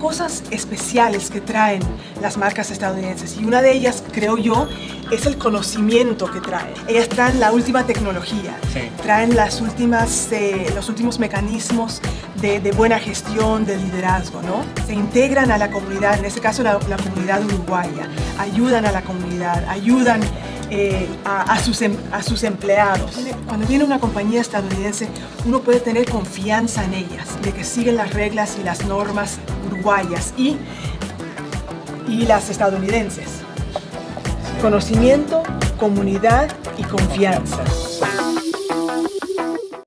cosas especiales que traen las marcas estadounidenses y una de ellas, creo yo, es el conocimiento que traen. Ellas traen la última tecnología, traen las últimas, eh, los últimos mecanismos de, buena gestión, de liderazgo, ¿no? Se integran a la comunidad, en este caso la, comunidad uruguaya, ayudan a la comunidad, ayudan eh, a, sus, em, a sus empleados. Cuando viene una compañía estadounidense, uno puede tener confianza en ellas, de que siguen las reglas y las normas uruguayas y, y las estadounidenses. Conocimiento, comunidad y confianza.